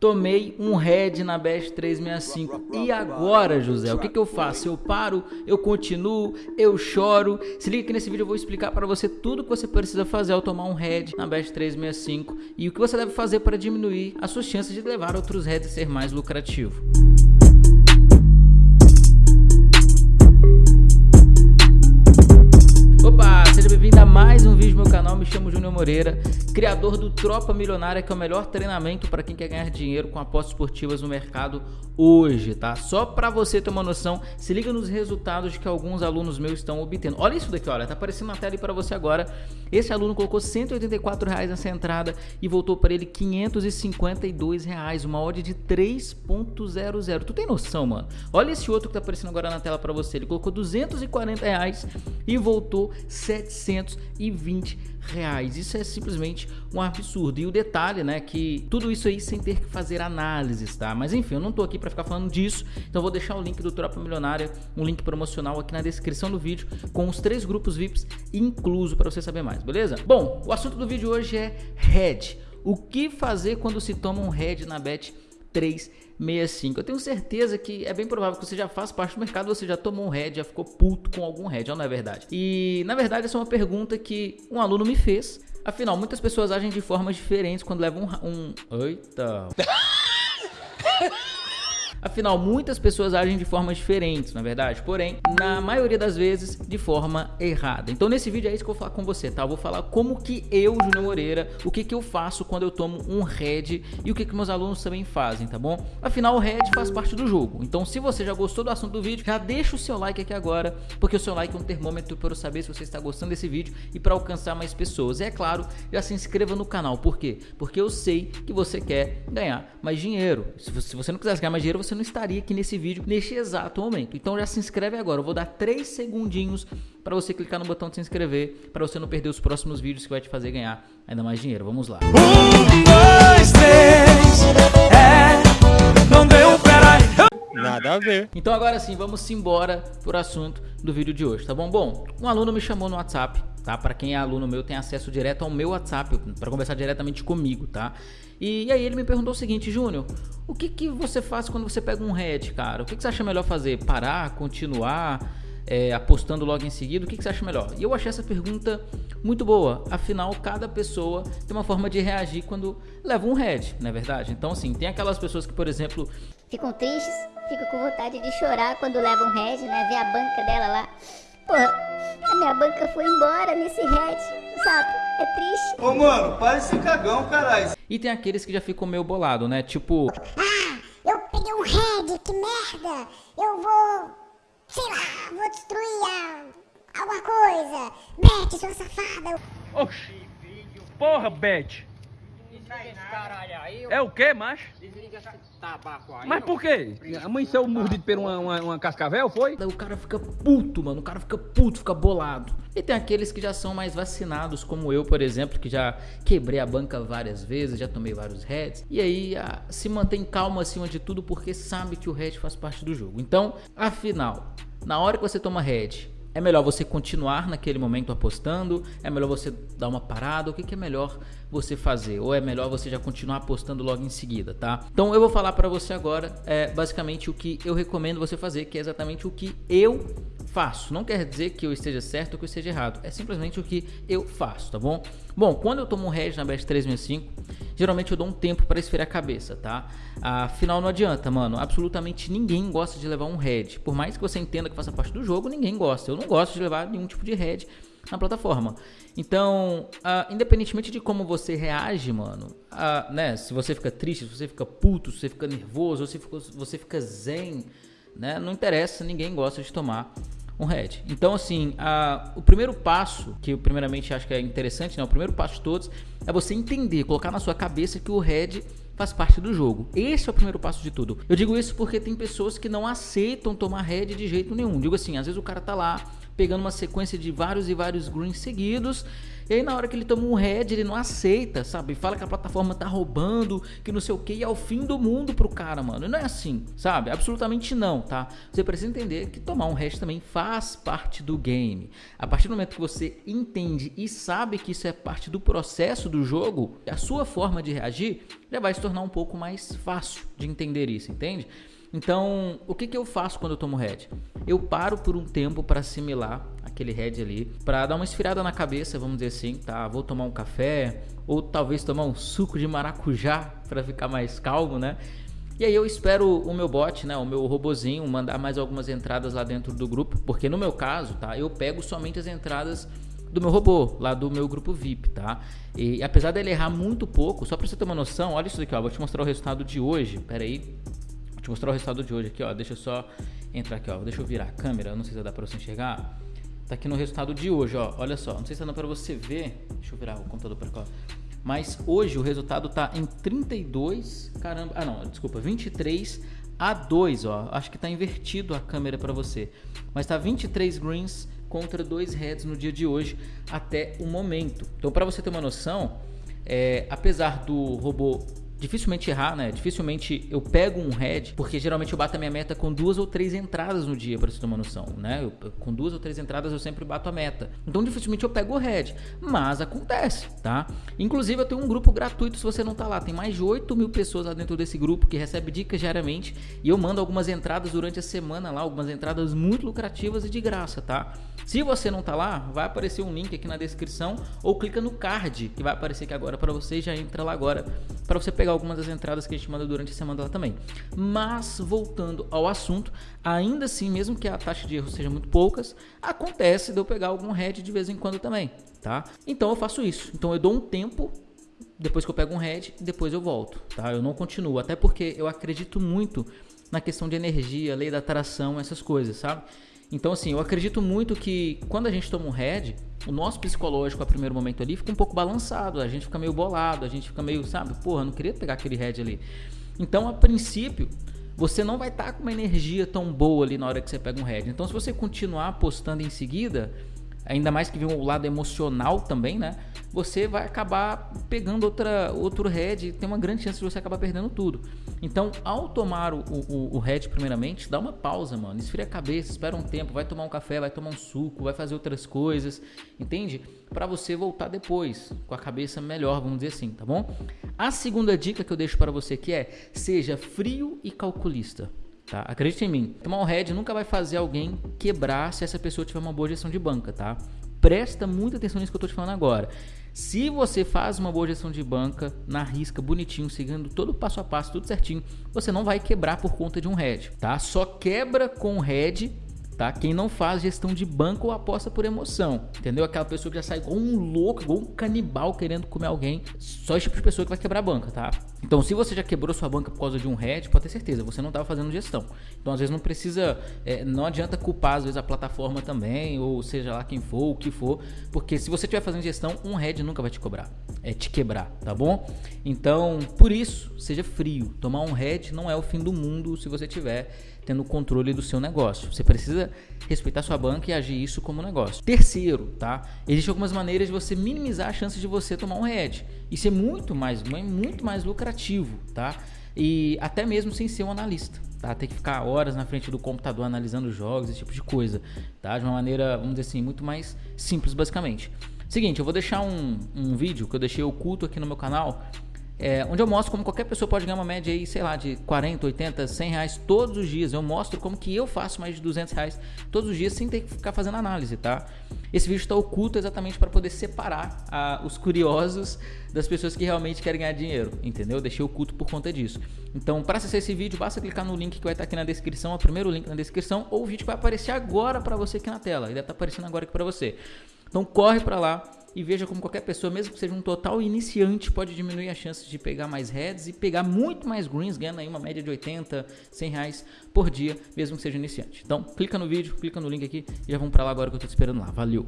Tomei um head na Best 365. E agora, José, o que, que eu faço? Eu paro, eu continuo, eu choro. Se liga que nesse vídeo eu vou explicar para você tudo que você precisa fazer ao tomar um head na Best 365 e o que você deve fazer para diminuir as suas chances de levar outros heads a ser mais lucrativo. Me chamo Júnior Moreira, criador do Tropa Milionária, que é o melhor treinamento para quem quer ganhar dinheiro com apostas esportivas no mercado hoje, tá? Só para você ter uma noção, se liga nos resultados que alguns alunos meus estão obtendo. Olha isso daqui, olha, tá aparecendo na tela para você agora. Esse aluno colocou 184 reais nessa entrada e voltou para ele 552 reais, uma odd de 3.00. Tu tem noção, mano? Olha esse outro que tá aparecendo agora na tela para você, ele colocou 240 reais e voltou 700 920 reais. Isso é simplesmente um absurdo. E o detalhe, né, que tudo isso aí sem ter que fazer análises, tá? Mas enfim, eu não tô aqui para ficar falando disso, então vou deixar o link do Tropa Milionária, um link promocional aqui na descrição do vídeo, com os três grupos VIPs incluso para você saber mais, beleza? Bom, o assunto do vídeo hoje é head. O que fazer quando se toma um head na bet 365. Eu tenho certeza que é bem provável que você já faz parte do mercado, você já tomou um head, já ficou puto com algum head, não é verdade? E na verdade essa é uma pergunta que um aluno me fez. Afinal, muitas pessoas agem de formas diferentes quando levam um... um... Eita... Afinal, muitas pessoas agem de formas diferentes, na é verdade, porém, na maioria das vezes, de forma errada. Então nesse vídeo é isso que eu vou falar com você, tá? Eu vou falar como que eu, Júnior Moreira, o que que eu faço quando eu tomo um head e o que que meus alunos também fazem, tá bom? Afinal, o head faz parte do jogo. Então se você já gostou do assunto do vídeo, já deixa o seu like aqui agora, porque o seu like é um termômetro para eu saber se você está gostando desse vídeo e para alcançar mais pessoas. E é claro, já se inscreva no canal. Por quê? Porque eu sei que você quer ganhar mais dinheiro. Se você não quisesse ganhar mais dinheiro, você não estaria aqui nesse vídeo neste exato momento. Então já se inscreve agora. Eu vou dar 3 segundinhos para você clicar no botão de se inscrever, para você não perder os próximos vídeos que vai te fazer ganhar ainda mais dinheiro. Vamos lá. Um, dois, três, é, não deu, peraí. Nada a ver. Então agora sim, vamos embora por assunto do vídeo de hoje, tá bom? Bom, um aluno me chamou no WhatsApp, tá? Para quem é aluno meu, tem acesso direto ao meu WhatsApp, para conversar diretamente comigo, tá? E, e aí ele me perguntou o seguinte, Júnior, o que, que você faz quando você pega um head, cara? O que, que você acha melhor fazer? Parar, continuar, é, apostando logo em seguida? O que, que você acha melhor? E eu achei essa pergunta muito boa. Afinal, cada pessoa tem uma forma de reagir quando leva um head, não é verdade? Então, assim, tem aquelas pessoas que, por exemplo... Ficam tristes, ficam com vontade de chorar quando levam um head, né? Ver a banca dela lá. Porra, a minha banca foi embora nesse head, sabe? É triste. Ô, mano, para esse cagão, caralho. E tem aqueles que já ficam meio bolado, né? Tipo... Ah, eu peguei um head, que merda. Eu vou... Sei lá, vou destruir a... alguma coisa. Beth, sua safada. Oxi, filho. Porra, Beth. É o que, macho? Desliga esse tabaco aí. Mas por quê? Amanheceu mordido por uma, uma, uma, cascavel, foi? O cara fica puto, mano. O cara fica puto, fica bolado. E tem aqueles que já são mais vacinados, como eu, por exemplo, que já quebrei a banca várias vezes, já tomei vários heads. E aí a, se mantém calmo acima de tudo porque sabe que o head faz parte do jogo. Então, afinal, na hora que você toma head, é melhor você continuar naquele momento apostando? É melhor você dar uma parada? O que, que é melhor você fazer? Ou é melhor você já continuar apostando logo em seguida, tá? Então eu vou falar para você agora é, basicamente o que eu recomendo você fazer, que é exatamente o que eu faço. Não quer dizer que eu esteja certo ou que eu esteja errado. É simplesmente o que eu faço, tá bom? Bom, quando eu tomo um hedge na Best 365, geralmente eu dou um tempo para esfriar a cabeça, tá? Afinal, não adianta, mano. Absolutamente ninguém gosta de levar um head. Por mais que você entenda que faça parte do jogo, ninguém gosta. Eu não gosto de levar nenhum tipo de head na plataforma. Então, uh, independentemente de como você reage, mano, uh, né? Se você fica triste, se você fica puto, se você fica nervoso, se você fica zen, né? Não interessa, ninguém gosta de tomar um head. Então, assim, a, o primeiro passo, que eu primeiramente acho que é interessante, né? O primeiro passo de todos é você entender, colocar na sua cabeça que o head faz parte do jogo. Esse é o primeiro passo de tudo. Eu digo isso porque tem pessoas que não aceitam tomar head de jeito nenhum. Digo assim, às vezes o cara tá lá pegando uma sequência de vários e vários greens seguidos e aí na hora que ele toma um head, ele não aceita, sabe? Fala que a plataforma tá roubando, que não sei o que, e é o fim do mundo pro cara, mano. E não é assim, sabe? Absolutamente não, tá? Você precisa entender que tomar um head também faz parte do game. A partir do momento que você entende e sabe que isso é parte do processo do jogo, a sua forma de reagir já vai se tornar um pouco mais fácil de entender isso, entende? Então, o que, que eu faço quando eu tomo head? Eu paro por um tempo para assimilar aquele head ali, para dar uma esfriada na cabeça, vamos dizer assim, tá? Vou tomar um café ou talvez tomar um suco de maracujá para ficar mais calmo, né? E aí eu espero o meu bot, né, o meu robozinho mandar mais algumas entradas lá dentro do grupo, porque no meu caso, tá, eu pego somente as entradas do meu robô, lá do meu grupo VIP, tá? E apesar dele errar muito pouco, só para você ter uma noção, olha isso aqui, ó, vou te mostrar o resultado de hoje. Pera aí. Te mostrar o resultado de hoje aqui, ó. Deixa eu só entrar aqui, ó. Deixa eu virar a câmera, não sei se dá para você enxergar. Tá aqui no resultado de hoje, ó. Olha só, não sei se dá para você ver. Deixa eu virar o computador para cá. Mas hoje o resultado tá em 32, caramba, ah não, desculpa, 23 a 2, ó. Acho que tá invertido a câmera para você. Mas tá 23 greens contra 2 reds no dia de hoje até o momento. Então, para você ter uma noção, é, apesar do robô dificilmente errar, né? Dificilmente eu pego um head, porque geralmente eu bato a minha meta com duas ou três entradas no dia, para você ter uma noção, né? Eu, com duas ou três entradas eu sempre bato a meta. Então dificilmente eu pego o head, mas acontece, tá? Inclusive eu tenho um grupo gratuito se você não tá lá. Tem mais de 8 mil pessoas lá dentro desse grupo que recebe dicas diariamente e eu mando algumas entradas durante a semana lá, algumas entradas muito lucrativas e de graça, tá? Se você não tá lá, vai aparecer um link aqui na descrição ou clica no card que vai aparecer aqui agora para você já entra lá agora para você pegar pegar algumas das entradas que a gente manda durante a semana lá também. Mas, voltando ao assunto, ainda assim, mesmo que a taxa de erro seja muito poucas, acontece de eu pegar algum head de vez em quando também, tá? Então eu faço isso. Então eu dou um tempo depois que eu pego um head, depois eu volto, tá? Eu não continuo, até porque eu acredito muito na questão de energia, lei da atração, essas coisas, sabe? Então, assim, eu acredito muito que quando a gente toma um head, o nosso psicológico a primeiro momento ali fica um pouco balançado, a gente fica meio bolado, a gente fica meio, sabe, porra, não queria pegar aquele head ali. Então, a princípio, você não vai estar tá com uma energia tão boa ali na hora que você pega um head. Então, se você continuar apostando em seguida, ainda mais que vem o lado emocional também, né? Você vai acabar pegando outra, outro head, tem uma grande chance de você acabar perdendo tudo. Então, ao tomar o, o, o head primeiramente, dá uma pausa, mano. Esfria a cabeça, espera um tempo, vai tomar um café, vai tomar um suco, vai fazer outras coisas, entende? Para você voltar depois com a cabeça melhor, vamos dizer assim, tá bom? A segunda dica que eu deixo para você aqui é: seja frio e calculista. Tá? Acredite em mim, tomar um head nunca vai fazer alguém quebrar se essa pessoa tiver uma boa gestão de banca, tá? Presta muita atenção nisso que eu tô te falando agora. Se você faz uma boa gestão de banca, na risca, bonitinho, seguindo todo o passo a passo, tudo certinho, você não vai quebrar por conta de um head, tá? Só quebra com head tá? Quem não faz gestão de banco aposta por emoção, entendeu? Aquela pessoa que já sai igual um louco, igual um canibal querendo comer alguém, só esse tipo de pessoa que vai quebrar a banca, tá? Então, se você já quebrou sua banca por causa de um head, pode ter certeza, você não estava fazendo gestão. Então, às vezes não precisa, é, não adianta culpar às vezes a plataforma também, ou seja lá quem for, o que for, porque se você estiver fazendo gestão, um head nunca vai te cobrar, é te quebrar, tá bom? Então, por isso, seja frio. Tomar um head não é o fim do mundo se você tiver tendo controle do seu negócio. Você precisa respeitar sua banca e agir isso como negócio. Terceiro, tá? Existem algumas maneiras de você minimizar a chance de você tomar um head. Isso é muito mais, muito mais lucrativo, tá? E até mesmo sem ser um analista, tá? Tem que ficar horas na frente do computador analisando jogos, esse tipo de coisa, tá? De uma maneira, vamos dizer assim, muito mais simples, basicamente. Seguinte, eu vou deixar um, um vídeo que eu deixei oculto aqui no meu canal é, onde eu mostro como qualquer pessoa pode ganhar uma média aí, sei lá, de 40, 80, 100 reais todos os dias. Eu mostro como que eu faço mais de 200 reais todos os dias sem ter que ficar fazendo análise, tá? Esse vídeo está oculto exatamente para poder separar ah, os curiosos das pessoas que realmente querem ganhar dinheiro, entendeu? Deixei oculto por conta disso. Então, para acessar esse vídeo, basta clicar no link que vai estar aqui na descrição, o primeiro link na descrição, ou o vídeo que vai aparecer agora para você aqui na tela. Ele deve estar aparecendo agora aqui para você. Então, corre para lá e veja como qualquer pessoa, mesmo que seja um total iniciante, pode diminuir a chance de pegar mais heads e pegar muito mais greens, ganhando aí uma média de 80, 100 reais por dia, mesmo que seja iniciante. Então, clica no vídeo, clica no link aqui e já vamos para lá agora que eu estou te esperando lá. Valeu!